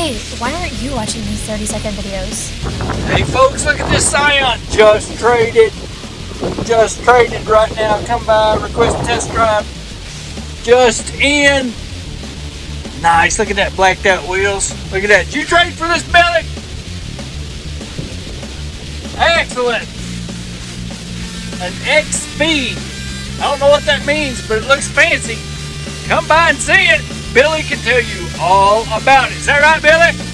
Hey, why aren't you watching these 30 second videos? Hey folks, look at this Scion. Just traded. Just traded right now. Come by, request a test drive. Just in. Nice. Look at that blacked out wheels. Look at that. Did you trade for this belly? Excellent. An XB. I don't know what that means, but it looks fancy. Come by and see it. Billy can tell you all about it. Is that right, Billy?